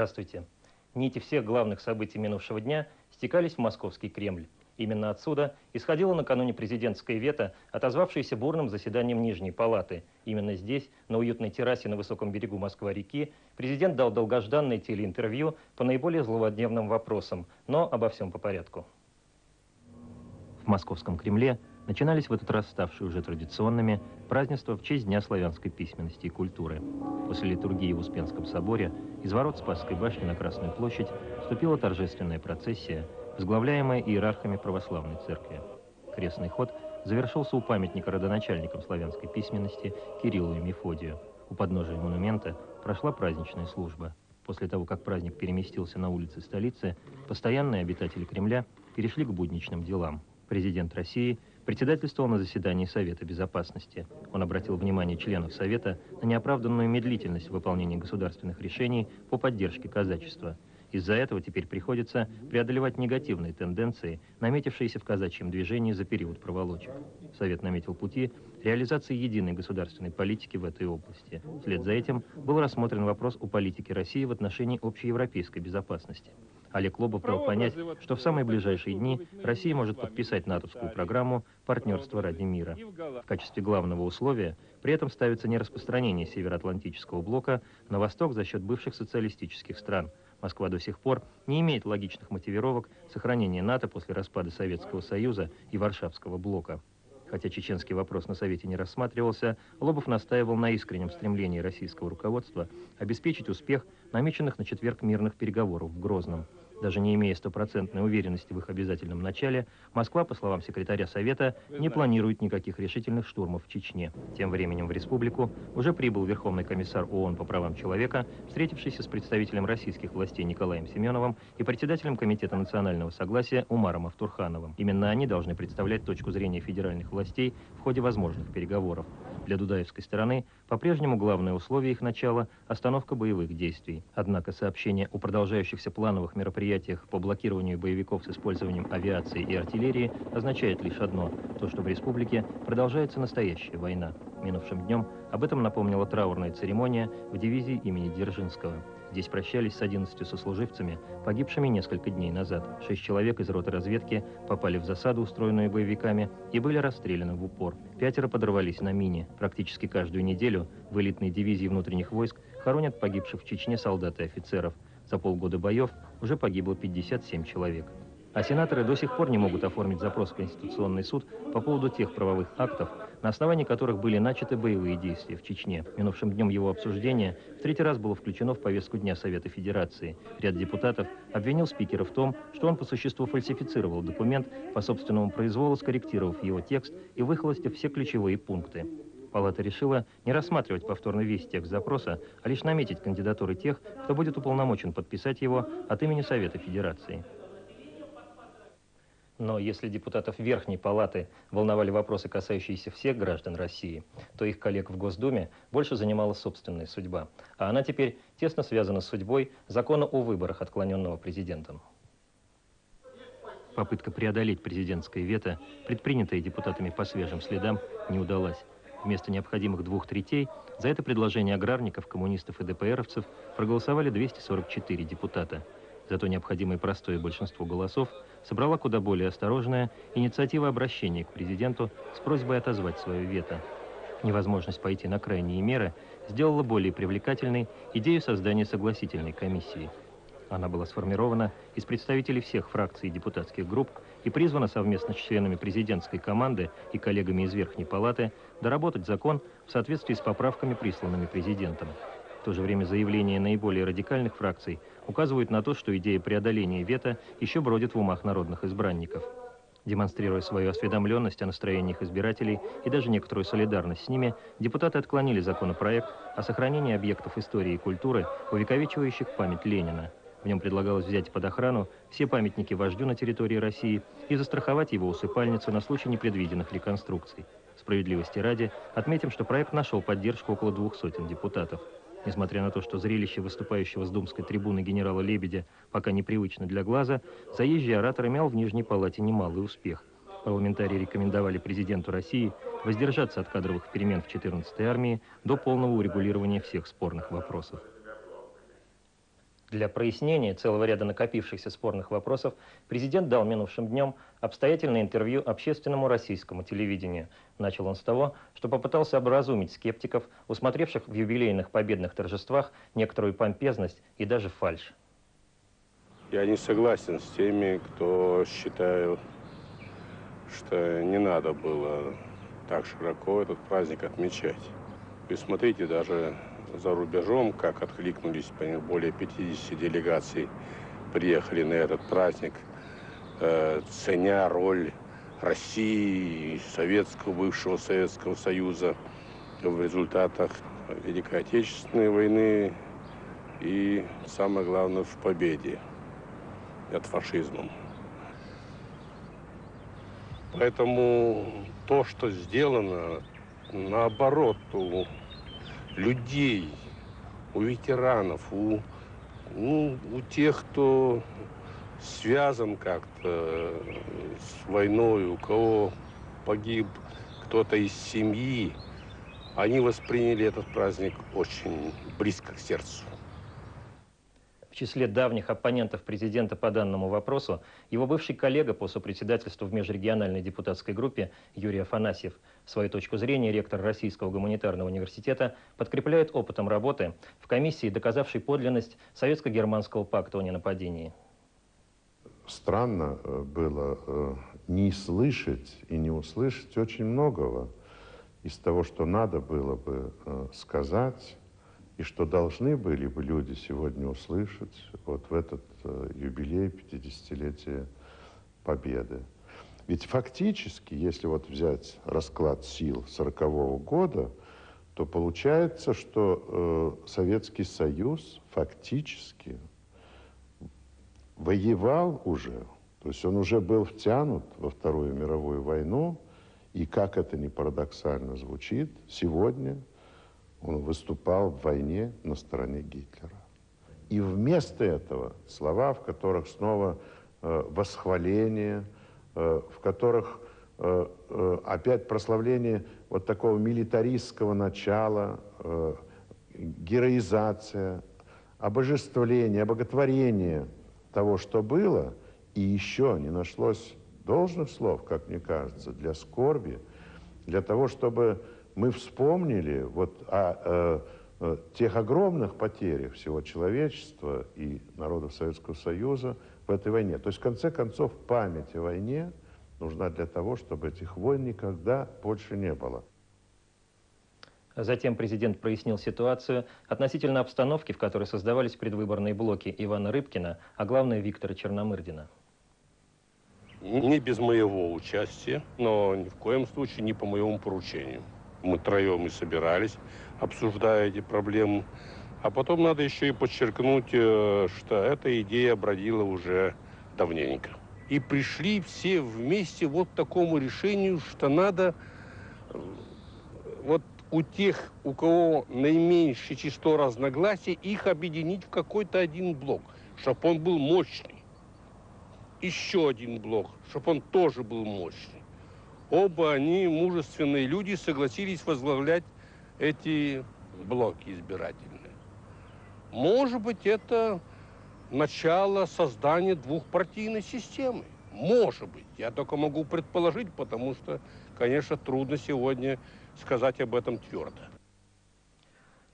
Здравствуйте. Нити всех главных событий минувшего дня стекались в московский Кремль. Именно отсюда исходило накануне президентское вето, отозвавшееся бурным заседанием Нижней Палаты. Именно здесь, на уютной террасе на высоком берегу Москва-реки, президент дал долгожданное телеинтервью по наиболее злободневным вопросам, но обо всем по порядку. В московском Кремле начинались в этот раз ставшие уже традиционными празднества в честь Дня славянской письменности и культуры. После литургии в Успенском соборе из ворот Спасской башни на Красную площадь вступила торжественная процессия, возглавляемая иерархами православной церкви. Крестный ход завершился у памятника родоначальникам славянской письменности Кириллу и Мефодию. У подножия монумента прошла праздничная служба. После того, как праздник переместился на улицы столицы, постоянные обитатели Кремля перешли к будничным делам. Президент России председательствовал на заседании Совета Безопасности. Он обратил внимание членов Совета на неоправданную медлительность в выполнении государственных решений по поддержке казачества. Из-за этого теперь приходится преодолевать негативные тенденции, наметившиеся в казачьем движении за период проволочек. Совет наметил пути реализации единой государственной политики в этой области. Вслед за этим был рассмотрен вопрос о политике России в отношении общеевропейской безопасности. Олег Лобов дал понять, что в самые ближайшие дни Россия может подписать натовскую программу «Партнерство ради мира». В качестве главного условия при этом ставится не распространение Североатлантического блока на восток за счет бывших социалистических стран. Москва до сих пор не имеет логичных мотивировок сохранения НАТО после распада Советского Союза и Варшавского блока. Хотя чеченский вопрос на Совете не рассматривался, Лобов настаивал на искреннем стремлении российского руководства обеспечить успех намеченных на четверг мирных переговоров в Грозном. Даже не имея стопроцентной уверенности в их обязательном начале, Москва, по словам секретаря Совета, не планирует никаких решительных штурмов в Чечне. Тем временем в республику уже прибыл Верховный комиссар ООН по правам человека, встретившийся с представителем российских властей Николаем Семеновым и председателем Комитета национального согласия Умаром Автурхановым. Именно они должны представлять точку зрения федеральных властей в ходе возможных переговоров. Для Дудаевской стороны по-прежнему главное условие их начала – остановка боевых действий. Однако сообщение о продолжающихся плановых мероприятиях по блокированию боевиков с использованием авиации и артиллерии означает лишь одно – то, что в республике продолжается настоящая война. Минувшим днем об этом напомнила траурная церемония в дивизии имени Дзержинского. Здесь прощались с 11 сослуживцами, погибшими несколько дней назад. Шесть человек из роты разведки попали в засаду, устроенную боевиками, и были расстреляны в упор. Пятеро подорвались на мине. Практически каждую неделю в элитной дивизии внутренних войск хоронят погибших в Чечне солдат и офицеров. За полгода боев уже погибло 57 человек. А сенаторы до сих пор не могут оформить запрос в Конституционный суд по поводу тех правовых актов, на основании которых были начаты боевые действия в Чечне. Минувшим днем его обсуждения в третий раз было включено в повестку Дня Совета Федерации. Ряд депутатов обвинил спикера в том, что он по существу фальсифицировал документ, по собственному произволу скорректировав его текст и выхолостив все ключевые пункты. Палата решила не рассматривать повторно весь текст запроса, а лишь наметить кандидатуры тех, кто будет уполномочен подписать его от имени Совета Федерации. Но если депутатов Верхней Палаты волновали вопросы, касающиеся всех граждан России, то их коллег в Госдуме больше занимала собственная судьба. А она теперь тесно связана с судьбой закона о выборах, отклоненного президентом. Попытка преодолеть президентское вето, предпринятая депутатами по свежим следам, не удалась. Вместо необходимых двух третей за это предложение аграрников, коммунистов и ДПРовцев проголосовали 244 депутата. Зато необходимое простое большинство голосов собрала куда более осторожная инициатива обращения к президенту с просьбой отозвать свое вето. Невозможность пойти на крайние меры сделала более привлекательной идею создания согласительной комиссии. Она была сформирована из представителей всех фракций и депутатских групп и призвана совместно с членами президентской команды и коллегами из Верхней Палаты доработать закон в соответствии с поправками, присланными президентом. В то же время заявления наиболее радикальных фракций указывают на то, что идея преодоления вето еще бродит в умах народных избранников. Демонстрируя свою осведомленность о настроениях избирателей и даже некоторую солидарность с ними, депутаты отклонили законопроект о сохранении объектов истории и культуры, увековечивающих память Ленина. В нем предлагалось взять под охрану все памятники вождю на территории России и застраховать его усыпальницу на случай непредвиденных реконструкций. Справедливости ради, отметим, что проект нашел поддержку около двух сотен депутатов. Несмотря на то, что зрелище выступающего с думской трибуны генерала Лебедя пока непривычно для глаза, заезжий оратор имел в Нижней Палате немалый успех. Парламентарии рекомендовали президенту России воздержаться от кадровых перемен в 14-й армии до полного урегулирования всех спорных вопросов. Для прояснения целого ряда накопившихся спорных вопросов президент дал минувшим днем обстоятельное интервью общественному российскому телевидению. Начал он с того, что попытался образумить скептиков, усмотревших в юбилейных победных торжествах некоторую помпезность и даже фальшь. Я не согласен с теми, кто считает, что не надо было так широко этот праздник отмечать. И смотрите, даже за рубежом, как откликнулись более 50 делегаций, приехали на этот праздник, э, ценя роль России, Советского, бывшего Советского Союза в результатах Великой Отечественной войны и, самое главное, в победе над фашизмом. Поэтому то, что сделано, наоборот, людей, у ветеранов, у, ну, у тех, кто связан как-то с войной, у кого погиб кто-то из семьи, они восприняли этот праздник очень близко к сердцу. В числе давних оппонентов президента по данному вопросу его бывший коллега по сопредседательству в межрегиональной депутатской группе Юрий Афанасьев. Свою точку зрения ректор Российского гуманитарного университета подкрепляет опытом работы в комиссии, доказавшей подлинность Советско-германского пакта о ненападении. Странно э, было э, не слышать и не услышать очень многого из того, что надо было бы э, сказать и что должны были бы люди сегодня услышать вот в этот э, юбилей 50-летия Победы. Ведь фактически, если вот взять расклад сил 40 -го года, то получается, что э, Советский Союз фактически воевал уже, то есть он уже был втянут во Вторую мировую войну, и как это ни парадоксально звучит, сегодня он выступал в войне на стороне Гитлера. И вместо этого слова, в которых снова э, восхваление, э, в которых э, э, опять прославление вот такого милитаристского начала, э, героизация, обожествление, обоготворение того, что было, и еще не нашлось должных слов, как мне кажется, для скорби, для того, чтобы мы вспомнили вот о, э, э, тех огромных потерях всего человечества и народов Советского Союза в этой войне. То есть, в конце концов, память о войне нужна для того, чтобы этих войн никогда больше не было. Затем президент прояснил ситуацию относительно обстановки, в которой создавались предвыборные блоки Ивана Рыбкина, а главное Виктора Черномырдина. Не без моего участия, но ни в коем случае не по моему поручению мы троем и собирались, обсуждая эти проблемы. А потом надо еще и подчеркнуть, э, что эта идея бродила уже давненько. И пришли все вместе вот к такому решению, что надо э, вот у тех, у кого наименьшее число разногласий, их объединить в какой-то один блок, чтобы он был мощный. Еще один блок, чтобы он тоже был мощный. Оба они, мужественные люди, согласились возглавлять эти блоки избирательные. Может быть, это начало создания двухпартийной системы. Может быть. Я только могу предположить, потому что, конечно, трудно сегодня сказать об этом твердо.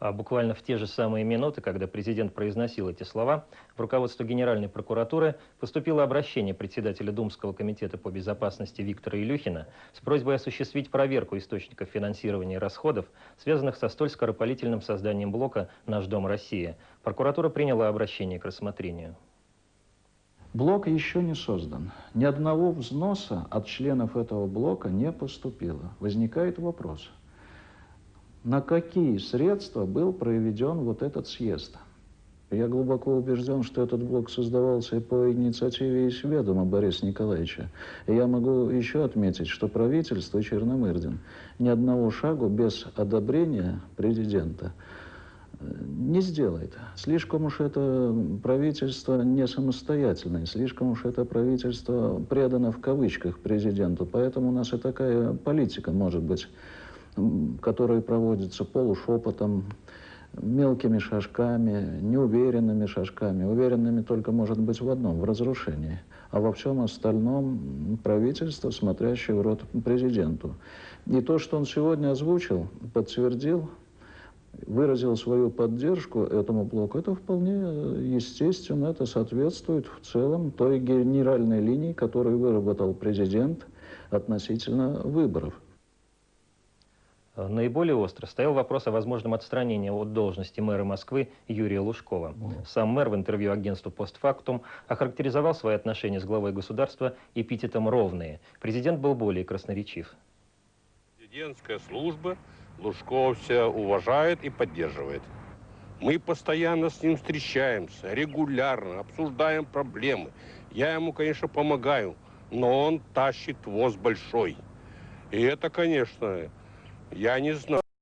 А буквально в те же самые минуты, когда президент произносил эти слова, в руководство Генеральной прокуратуры поступило обращение председателя Думского комитета по безопасности Виктора Илюхина с просьбой осуществить проверку источников финансирования и расходов, связанных со столь скоропалительным созданием блока «Наш дом Россия». Прокуратура приняла обращение к рассмотрению. Блок еще не создан. Ни одного взноса от членов этого блока не поступило. Возникает вопрос – на какие средства был проведен вот этот съезд. Я глубоко убежден, что этот блок создавался по инициативе и сведома Бориса Николаевича. И я могу еще отметить, что правительство Черномырдин ни одного шагу без одобрения президента э, не сделает. Слишком уж это правительство не самостоятельное, слишком уж это правительство предано в кавычках президенту. Поэтому у нас и такая политика может быть которые проводятся полушепотом, мелкими шажками, неуверенными шажками. Уверенными только может быть в одном, в разрушении. А во всем остальном правительство, смотрящее в рот президенту. И то, что он сегодня озвучил, подтвердил, выразил свою поддержку этому блоку, это вполне естественно, это соответствует в целом той генеральной линии, которую выработал президент относительно выборов. Э, Наиболее остро стоял вопрос о возможном отстранении от должности мэра Москвы Юрия Лужкова. Сам мэр в интервью агентству «Постфактум» охарактеризовал свои отношения с главой государства эпитетом «ровные». Президент был более красноречив. Президентская служба Лужкова вся уважает и поддерживает. Мы постоянно с ним встречаемся, регулярно обсуждаем проблемы. Я ему, конечно, помогаю, но он тащит воз большой. И это, конечно, я не знаю.